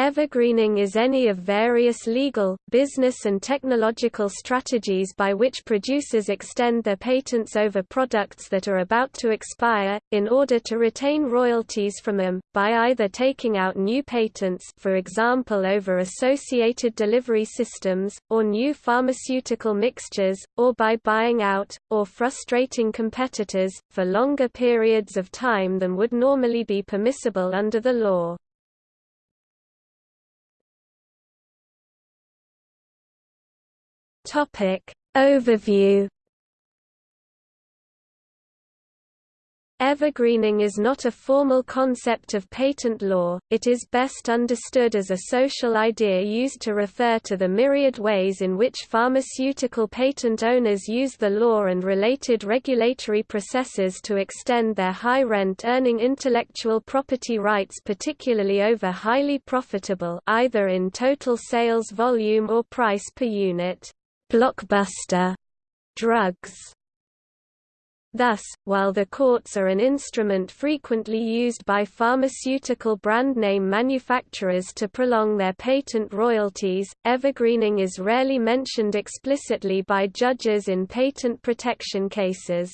Evergreening is any of various legal, business and technological strategies by which producers extend their patents over products that are about to expire, in order to retain royalties from them, by either taking out new patents for example over associated delivery systems, or new pharmaceutical mixtures, or by buying out, or frustrating competitors, for longer periods of time than would normally be permissible under the law. Topic Overview. Evergreening is not a formal concept of patent law, it is best understood as a social idea used to refer to the myriad ways in which pharmaceutical patent owners use the law and related regulatory processes to extend their high rent-earning intellectual property rights particularly over highly profitable either in total sales volume or price per unit blockbuster drugs. Thus, while the courts are an instrument frequently used by pharmaceutical brand name manufacturers to prolong their patent royalties, evergreening is rarely mentioned explicitly by judges in patent protection cases.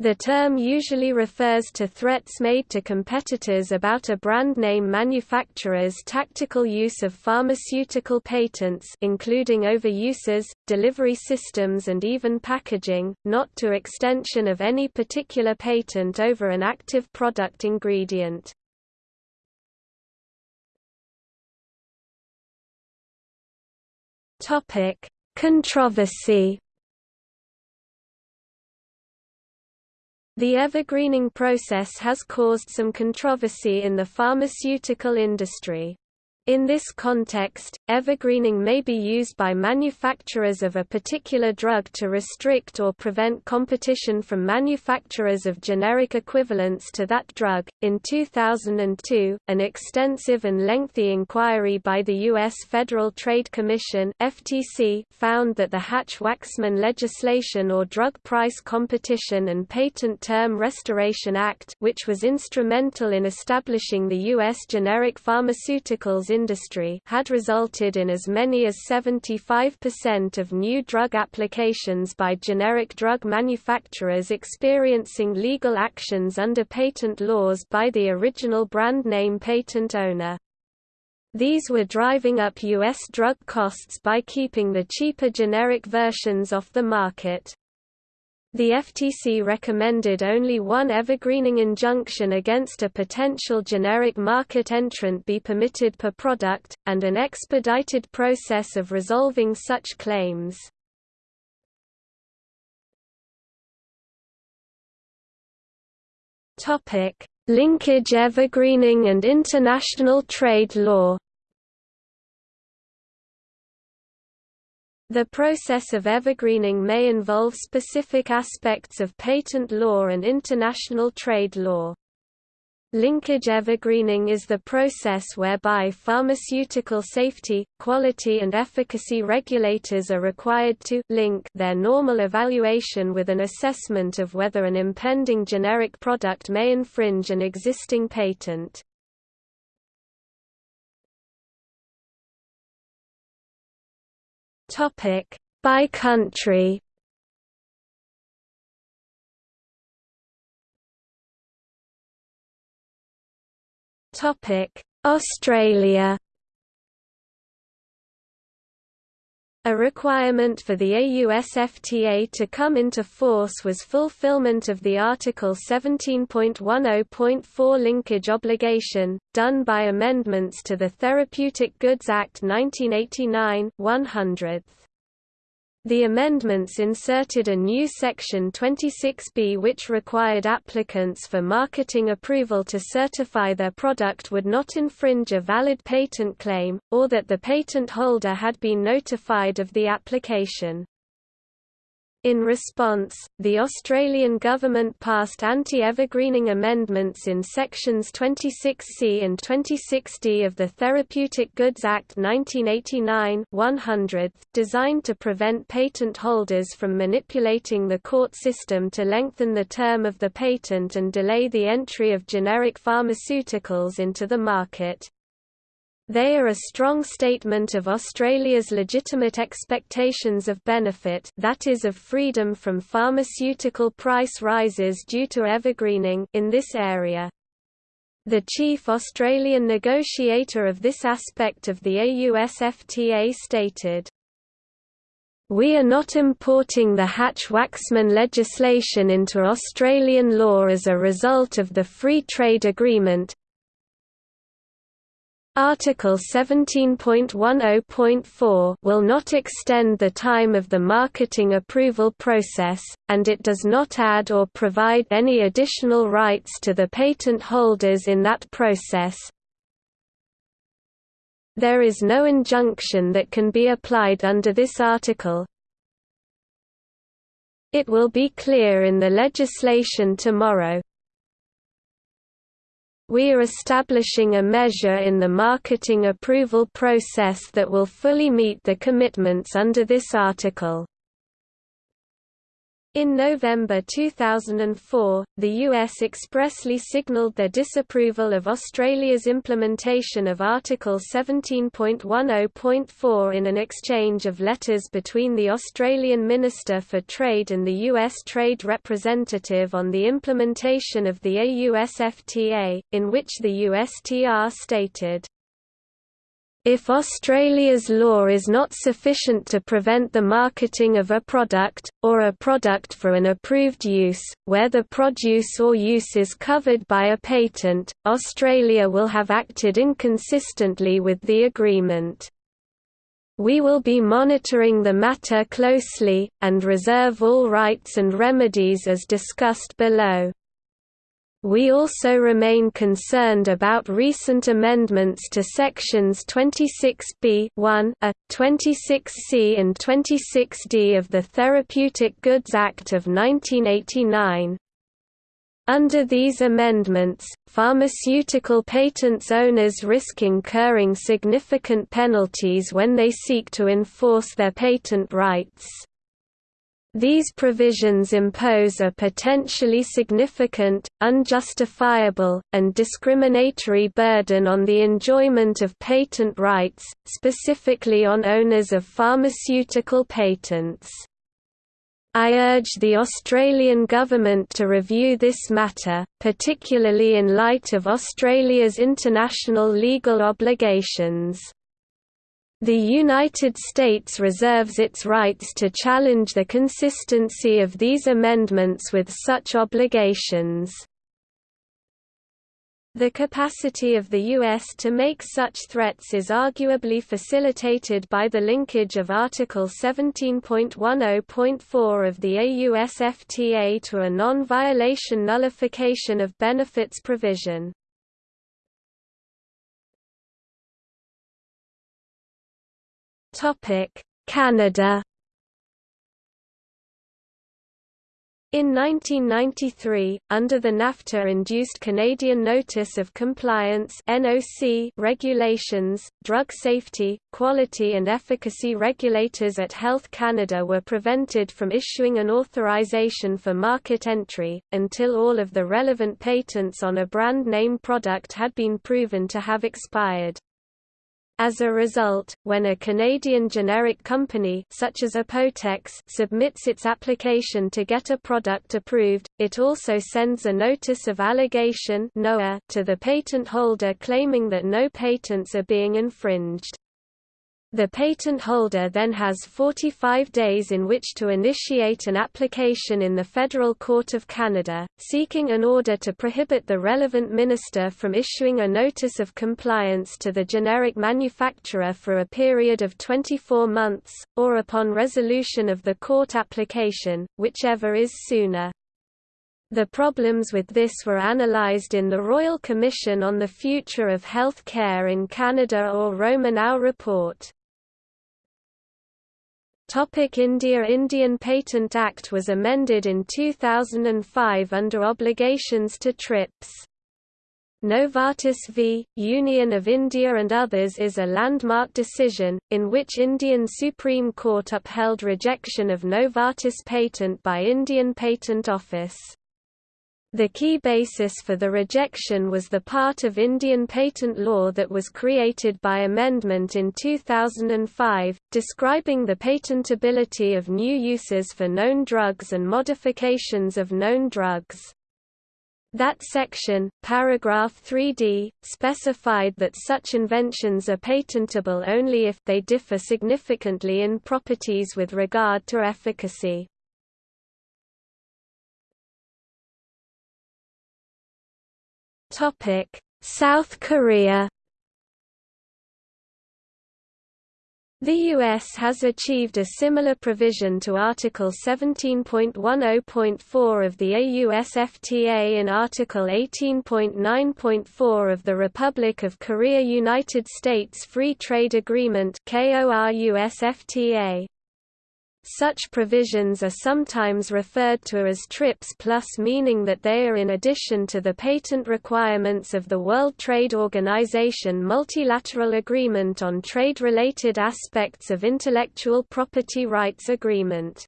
The term usually refers to threats made to competitors about a brand name manufacturer's tactical use of pharmaceutical patents including overuses, delivery systems and even packaging, not to extension of any particular patent over an active product ingredient. Controversy The evergreening process has caused some controversy in the pharmaceutical industry. In this context, evergreening may be used by manufacturers of a particular drug to restrict or prevent competition from manufacturers of generic equivalents to that drug. In 2002, an extensive and lengthy inquiry by the U.S. Federal Trade Commission (FTC) found that the Hatch-Waxman legislation or Drug Price Competition and Patent Term Restoration Act, which was instrumental in establishing the U.S. generic pharmaceuticals industry had resulted in as many as 75% of new drug applications by generic drug manufacturers experiencing legal actions under patent laws by the original brand name patent owner. These were driving up U.S. drug costs by keeping the cheaper generic versions off the market. The FTC recommended only one evergreening injunction against a potential generic market entrant be permitted per product, and an expedited process of resolving such claims. Linkage evergreening and international trade law The process of evergreening may involve specific aspects of patent law and international trade law. Linkage evergreening is the process whereby pharmaceutical safety, quality and efficacy regulators are required to link their normal evaluation with an assessment of whether an impending generic product may infringe an existing patent. Topic by country. Topic Australia A requirement for the AUSFTA to come into force was fulfillment of the Article 17.10.4 linkage obligation, done by amendments to the Therapeutic Goods Act 1989 100th. The amendments inserted a new Section 26B which required applicants for marketing approval to certify their product would not infringe a valid patent claim, or that the patent holder had been notified of the application. In response, the Australian government passed anti-evergreening amendments in sections 26C and 26D of the Therapeutic Goods Act 1989 100, designed to prevent patent holders from manipulating the court system to lengthen the term of the patent and delay the entry of generic pharmaceuticals into the market. They are a strong statement of Australia's legitimate expectations of benefit that is of freedom from pharmaceutical price rises due to evergreening in this area. The chief Australian negotiator of this aspect of the AUSFTA stated, we are not importing the Hatch-Waxman legislation into Australian law as a result of the Free Trade Agreement, Article 17.10.4 will not extend the time of the marketing approval process, and it does not add or provide any additional rights to the patent holders in that process. There is no injunction that can be applied under this article. It will be clear in the legislation tomorrow. We are establishing a measure in the marketing approval process that will fully meet the commitments under this article. In November 2004, the US expressly signalled their disapproval of Australia's implementation of Article 17.10.4 in an exchange of letters between the Australian Minister for Trade and the US Trade Representative on the implementation of the AUSFTA, in which the USTR stated, if Australia's law is not sufficient to prevent the marketing of a product, or a product for an approved use, where the produce or use is covered by a patent, Australia will have acted inconsistently with the agreement. We will be monitoring the matter closely, and reserve all rights and remedies as discussed below. We also remain concerned about recent amendments to sections 26b 1 a, 26c and 26d of the Therapeutic Goods Act of 1989. Under these amendments, pharmaceutical patents owners risk incurring significant penalties when they seek to enforce their patent rights. These provisions impose a potentially significant, unjustifiable, and discriminatory burden on the enjoyment of patent rights, specifically on owners of pharmaceutical patents. I urge the Australian government to review this matter, particularly in light of Australia's international legal obligations. The United States reserves its rights to challenge the consistency of these amendments with such obligations. The capacity of the U.S. to make such threats is arguably facilitated by the linkage of Article 17.10.4 of the AUSFTA to a non-violation nullification of benefits provision. Canada In 1993, under the NAFTA-induced Canadian Notice of Compliance (NOC) regulations, drug safety, quality and efficacy regulators at Health Canada were prevented from issuing an authorization for market entry, until all of the relevant patents on a brand name product had been proven to have expired. As a result, when a Canadian generic company such as Apotex submits its application to get a product approved, it also sends a notice of allegation to the patent holder claiming that no patents are being infringed. The patent holder then has 45 days in which to initiate an application in the Federal Court of Canada, seeking an order to prohibit the relevant minister from issuing a notice of compliance to the generic manufacturer for a period of 24 months, or upon resolution of the court application, whichever is sooner. The problems with this were analysed in the Royal Commission on the Future of Health Care in Canada or Romanow report. Topic India Indian Patent Act was amended in 2005 under obligations to TRIPS. Novartis v. Union of India and others is a landmark decision, in which Indian Supreme Court upheld rejection of Novartis patent by Indian Patent Office. The key basis for the rejection was the part of Indian patent law that was created by amendment in 2005, describing the patentability of new uses for known drugs and modifications of known drugs. That section, paragraph 3d, specified that such inventions are patentable only if they differ significantly in properties with regard to efficacy. Topic: South Korea The U.S. has achieved a similar provision to Article 17.10.4 of the AUSFTA in Article 18.9.4 of the Republic of Korea United States Free Trade Agreement. Such provisions are sometimes referred to as TRIPS Plus meaning that they are in addition to the patent requirements of the World Trade Organization Multilateral Agreement on Trade-Related Aspects of Intellectual Property Rights Agreement.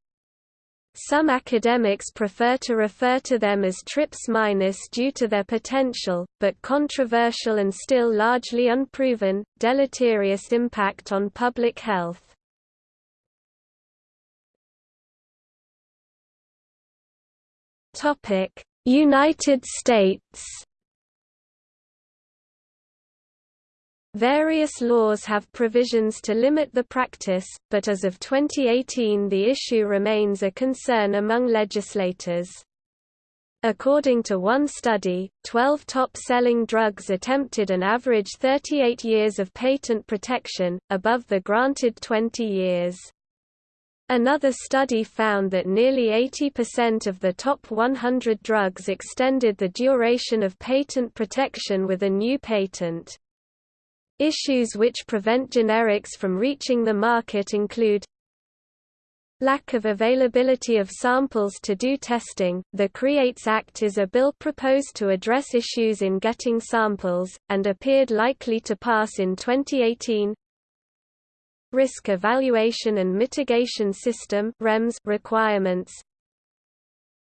Some academics prefer to refer to them as TRIPS- minus due to their potential, but controversial and still largely unproven, deleterious impact on public health. Topic: United States. Various laws have provisions to limit the practice, but as of 2018 the issue remains a concern among legislators. According to one study, 12 top-selling drugs attempted an average 38 years of patent protection, above the granted 20 years. Another study found that nearly 80% of the top 100 drugs extended the duration of patent protection with a new patent. Issues which prevent generics from reaching the market include Lack of availability of samples to do testing. The CREATES Act is a bill proposed to address issues in getting samples, and appeared likely to pass in 2018. Risk Evaluation and Mitigation System requirements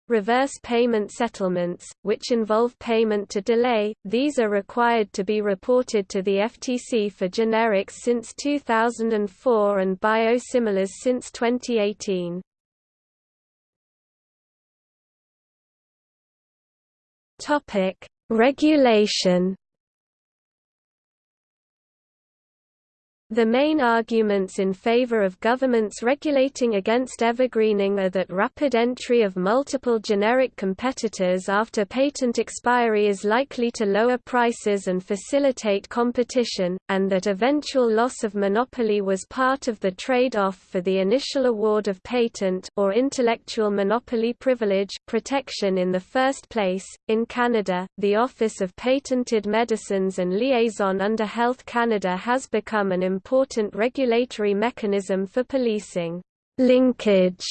Reverse payment settlements, which involve payment to delay, these are required to be reported to the FTC for generics since 2004 and biosimilars since 2018. Regulation The main arguments in favor of governments regulating against evergreening are that rapid entry of multiple generic competitors after patent expiry is likely to lower prices and facilitate competition, and that eventual loss of monopoly was part of the trade-off for the initial award of patent or intellectual monopoly privilege protection in the first place. In Canada, the Office of Patented Medicines and Liaison under Health Canada has become an important regulatory mechanism for policing linkage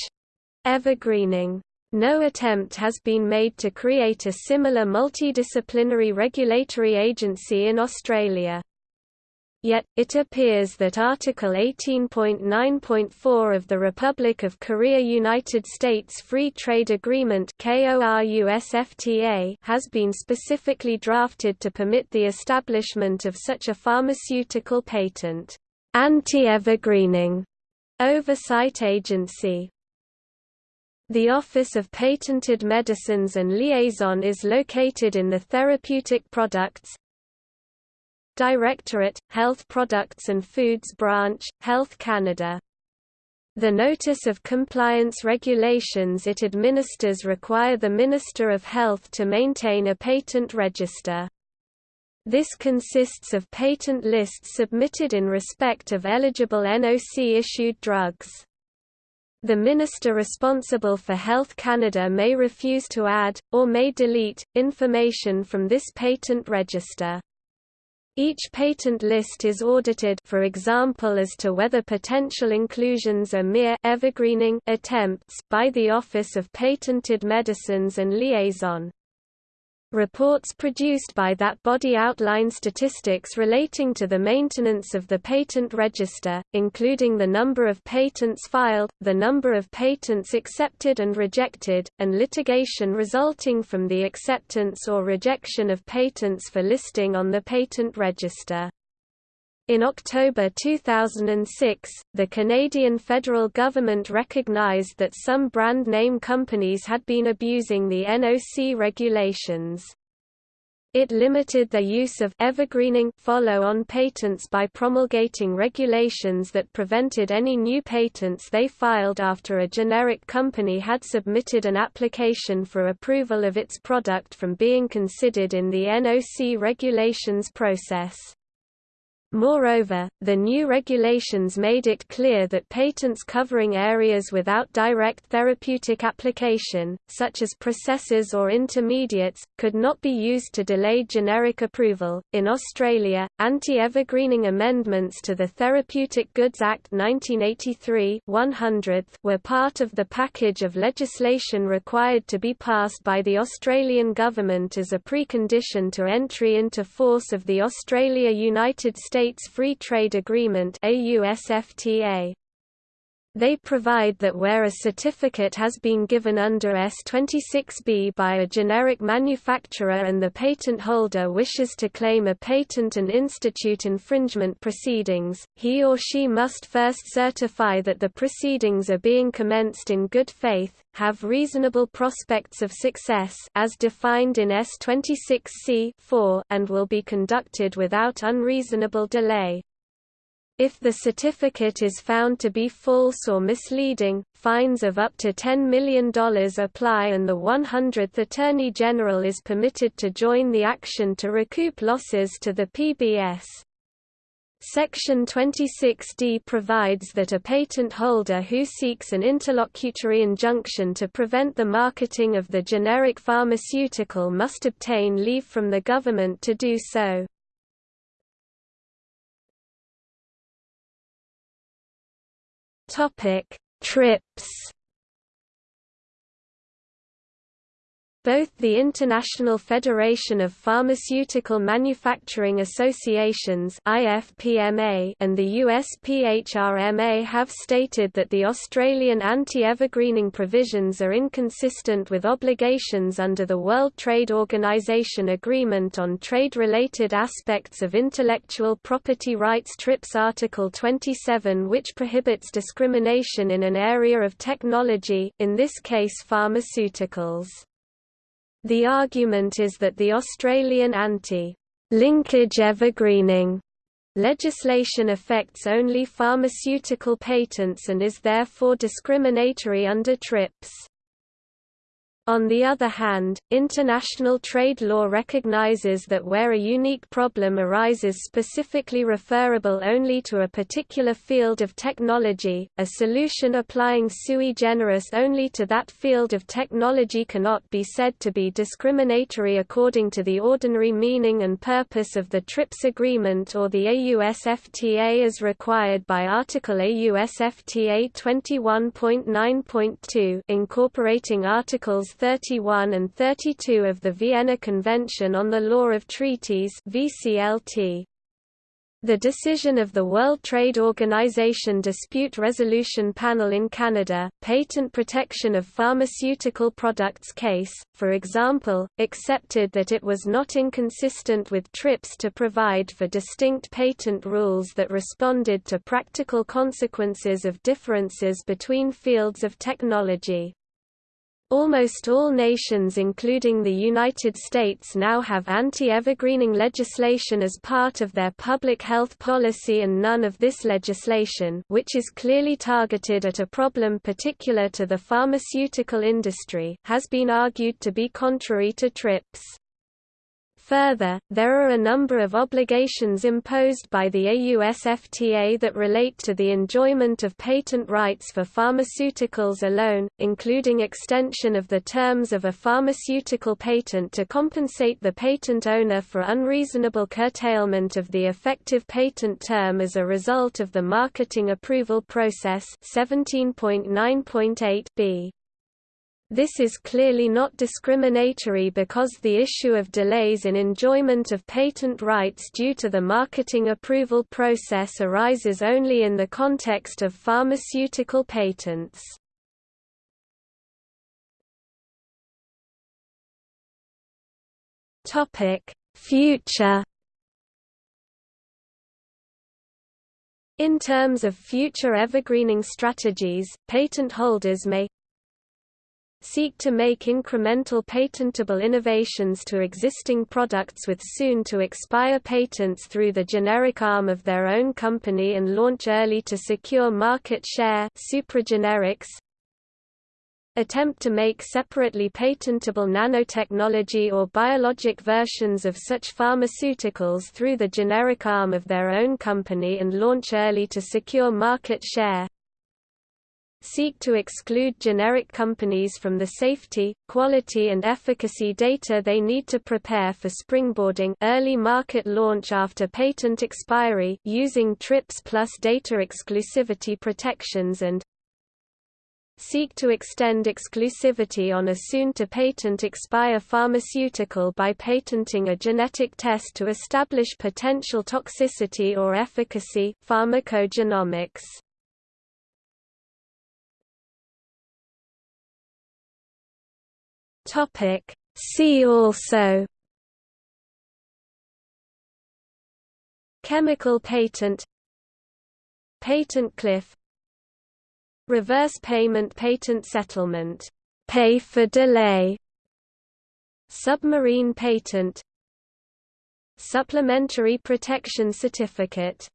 evergreening. No attempt has been made to create a similar multidisciplinary regulatory agency in Australia. Yet, it appears that Article 18.9.4 of the Republic of Korea United States Free Trade Agreement has been specifically drafted to permit the establishment of such a pharmaceutical patent anti-evergreening oversight agency. The Office of Patented Medicines and Liaison is located in the Therapeutic Products, Directorate, Health Products and Foods Branch, Health Canada. The Notice of Compliance regulations it administers require the Minister of Health to maintain a patent register. This consists of patent lists submitted in respect of eligible NOC-issued drugs. The minister responsible for Health Canada may refuse to add, or may delete, information from this patent register. Each patent list is audited for example as to whether potential inclusions are mere evergreening attempts by the Office of Patented Medicines and Liaison. Reports produced by that body outline statistics relating to the maintenance of the patent register, including the number of patents filed, the number of patents accepted and rejected, and litigation resulting from the acceptance or rejection of patents for listing on the patent register. In October 2006, the Canadian federal government recognized that some brand name companies had been abusing the NOC regulations. It limited their use of evergreening follow-on patents by promulgating regulations that prevented any new patents they filed after a generic company had submitted an application for approval of its product from being considered in the NOC regulations process. Moreover, the new regulations made it clear that patents covering areas without direct therapeutic application, such as processes or intermediates, could not be used to delay generic approval. In Australia, anti evergreening amendments to the Therapeutic Goods Act 1983 were part of the package of legislation required to be passed by the Australian government as a precondition to entry into force of the Australia United States States Free Trade Agreement AUSFTA. They provide that where a certificate has been given under S26B by a generic manufacturer and the patent holder wishes to claim a patent and institute infringement proceedings, he or she must first certify that the proceedings are being commenced in good faith, have reasonable prospects of success as defined in S26C and will be conducted without unreasonable delay. If the certificate is found to be false or misleading, fines of up to $10 million apply and the 100th Attorney General is permitted to join the action to recoup losses to the PBS. Section 26D provides that a patent holder who seeks an interlocutory injunction to prevent the marketing of the generic pharmaceutical must obtain leave from the government to do so. Topic: TRIPS Both the International Federation of Pharmaceutical Manufacturing Associations (IFPMA) and the USPHRMA have stated that the Australian anti-evergreening provisions are inconsistent with obligations under the World Trade Organization Agreement on Trade-Related Aspects of Intellectual Property Rights TRIPS Article 27 which prohibits discrimination in an area of technology in this case pharmaceuticals. The argument is that the Australian anti-linkage evergreening legislation affects only pharmaceutical patents and is therefore discriminatory under TRIPS. On the other hand, international trade law recognizes that where a unique problem arises specifically referable only to a particular field of technology, a solution applying sui generis only to that field of technology cannot be said to be discriminatory according to the ordinary meaning and purpose of the TRIPS agreement or the AUSFTA as required by Article AUSFTA 21.9.2 incorporating Articles 31 and 32 of the Vienna Convention on the Law of Treaties VCLT. The decision of the World Trade Organization Dispute Resolution Panel in Canada, Patent Protection of Pharmaceutical Products case, for example, accepted that it was not inconsistent with TRIPS to provide for distinct patent rules that responded to practical consequences of differences between fields of technology. Almost all nations including the United States now have anti-evergreening legislation as part of their public health policy and none of this legislation which is clearly targeted at a problem particular to the pharmaceutical industry has been argued to be contrary to TRIPS. Further, there are a number of obligations imposed by the AUSFTA that relate to the enjoyment of patent rights for pharmaceuticals alone, including extension of the terms of a pharmaceutical patent to compensate the patent owner for unreasonable curtailment of the effective patent term as a result of the marketing approval process 17.9.8 b. This is clearly not discriminatory because the issue of delays in enjoyment of patent rights due to the marketing approval process arises only in the context of pharmaceutical patents. Future In terms of future evergreening strategies, patent holders may seek to make incremental patentable innovations to existing products with soon-to-expire patents through the generic arm of their own company and launch early to secure market share supergenerics, attempt to make separately patentable nanotechnology or biologic versions of such pharmaceuticals through the generic arm of their own company and launch early to secure market share seek to exclude generic companies from the safety, quality and efficacy data they need to prepare for springboarding early market launch after patent expiry using TRIPS plus data exclusivity protections and seek to extend exclusivity on a soon-to-patent expire pharmaceutical by patenting a genetic test to establish potential toxicity or efficacy pharmacogenomics. Topic See also Chemical patent Patent cliff Reverse payment patent settlement pay for delay Submarine patent Supplementary protection certificate